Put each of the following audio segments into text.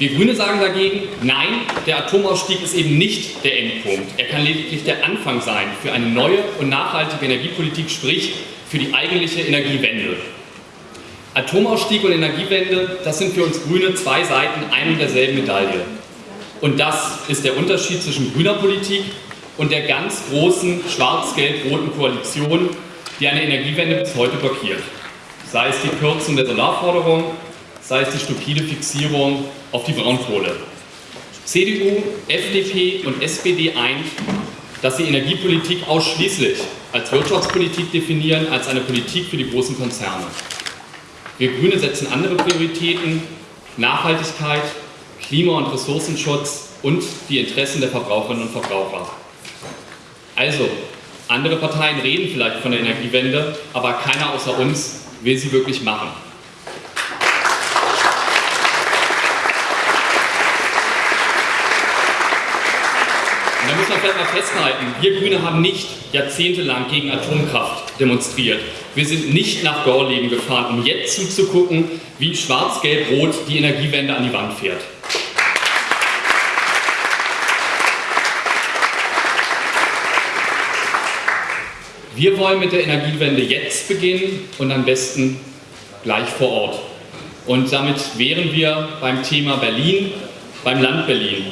Wir Grüne sagen dagegen, nein, der Atomausstieg ist eben nicht der Endpunkt. Er kann lediglich der Anfang sein für eine neue und nachhaltige Energiepolitik, sprich für die eigentliche Energiewende. Atomausstieg und Energiewende, das sind für uns Grüne zwei Seiten ein und derselben Medaille. Und das ist der Unterschied zwischen grüner Politik und der ganz großen schwarz-gelb-roten Koalition, die eine Energiewende bis heute blockiert. Sei es die Kürzung der Solarforderung, sei es die stupide Fixierung auf die Braunkohle. CDU, FDP und SPD eint, dass sie Energiepolitik ausschließlich als Wirtschaftspolitik definieren, als eine Politik für die großen Konzerne. Wir Grüne setzen andere Prioritäten, Nachhaltigkeit, Klima- und Ressourcenschutz und die Interessen der Verbraucherinnen und Verbraucher. Also, andere Parteien reden vielleicht von der Energiewende, aber keiner außer uns will sie wirklich machen. Da muss man vielleicht mal festhalten, wir Grüne haben nicht jahrzehntelang gegen Atomkraft demonstriert. Wir sind nicht nach Gorleben gefahren, um jetzt zuzugucken, wie schwarz-gelb-rot die Energiewende an die Wand fährt. Wir wollen mit der Energiewende jetzt beginnen und am besten gleich vor Ort. Und damit wären wir beim Thema Berlin, beim Land Berlin.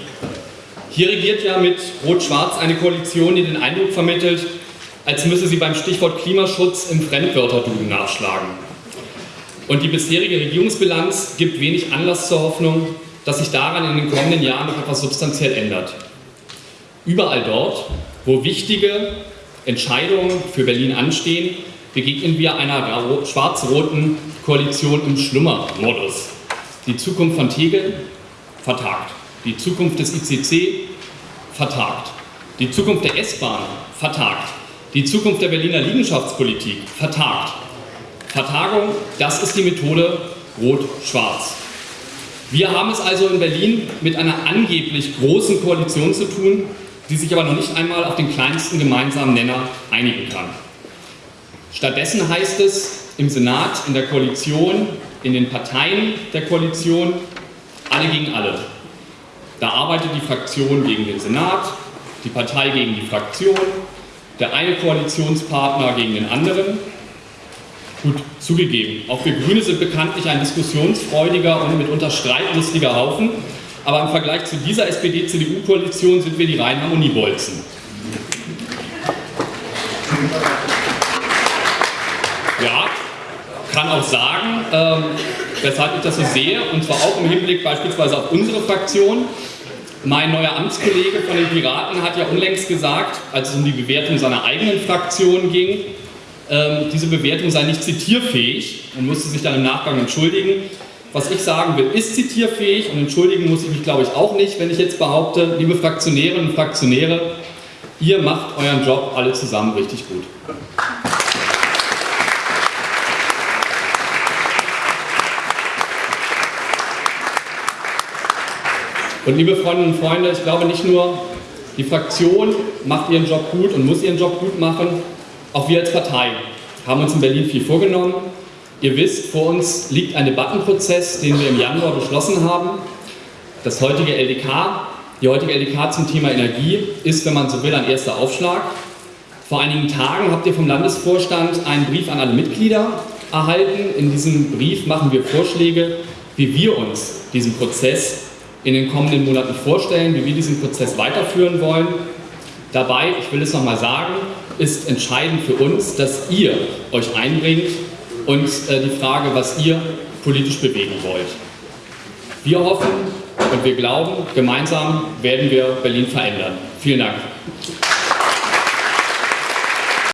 Hier regiert ja mit Rot-Schwarz eine Koalition, die den Eindruck vermittelt, als müsse sie beim Stichwort Klimaschutz im Fremdwörterduden nachschlagen. Und die bisherige Regierungsbilanz gibt wenig Anlass zur Hoffnung, dass sich daran in den kommenden Jahren noch etwas substanziell ändert. Überall dort, wo wichtige Entscheidungen für Berlin anstehen, begegnen wir einer schwarz-roten Koalition im Schlummermodus. Die Zukunft von Tegel vertagt. Die Zukunft des ICC vertagt. Die Zukunft der S-Bahn vertagt. Die Zukunft der Berliner Liegenschaftspolitik vertagt. Vertagung, das ist die Methode Rot-Schwarz. Wir haben es also in Berlin mit einer angeblich großen Koalition zu tun, die sich aber noch nicht einmal auf den kleinsten gemeinsamen Nenner einigen kann. Stattdessen heißt es im Senat, in der Koalition, in den Parteien der Koalition, alle gegen alle. Da arbeitet die Fraktion gegen den Senat, die Partei gegen die Fraktion, der eine Koalitionspartner gegen den anderen. Gut, zugegeben, auch wir Grüne sind bekanntlich ein diskussionsfreudiger und mitunter streitlustiger Haufen, aber im Vergleich zu dieser SPD-CDU-Koalition sind wir die reinen Harmoniebolzen. Ja, kann auch sagen, ähm, weshalb ich das so sehe, und zwar auch im Hinblick beispielsweise auf unsere Fraktion. Mein neuer Amtskollege von den Piraten hat ja unlängst gesagt, als es um die Bewertung seiner eigenen Fraktion ging, ähm, diese Bewertung sei nicht zitierfähig und musste sich dann im Nachgang entschuldigen. Was ich sagen will, ist zitierfähig und entschuldigen muss ich mich, glaube ich, auch nicht, wenn ich jetzt behaupte, liebe Fraktionärinnen und Fraktionäre, ihr macht euren Job alle zusammen richtig gut. Und liebe Freundinnen und Freunde, ich glaube nicht nur, die Fraktion macht ihren Job gut und muss ihren Job gut machen, auch wir als Partei haben uns in Berlin viel vorgenommen. Ihr wisst, vor uns liegt ein Debattenprozess, den wir im Januar beschlossen haben. Das heutige LDK, die heutige LDK zum Thema Energie ist, wenn man so will, ein erster Aufschlag. Vor einigen Tagen habt ihr vom Landesvorstand einen Brief an alle Mitglieder erhalten. In diesem Brief machen wir Vorschläge, wie wir uns diesen Prozess in den kommenden Monaten vorstellen, wie wir diesen Prozess weiterführen wollen. Dabei, ich will es nochmal sagen, ist entscheidend für uns, dass ihr euch einbringt und äh, die Frage, was ihr politisch bewegen wollt. Wir hoffen und wir glauben, gemeinsam werden wir Berlin verändern. Vielen Dank.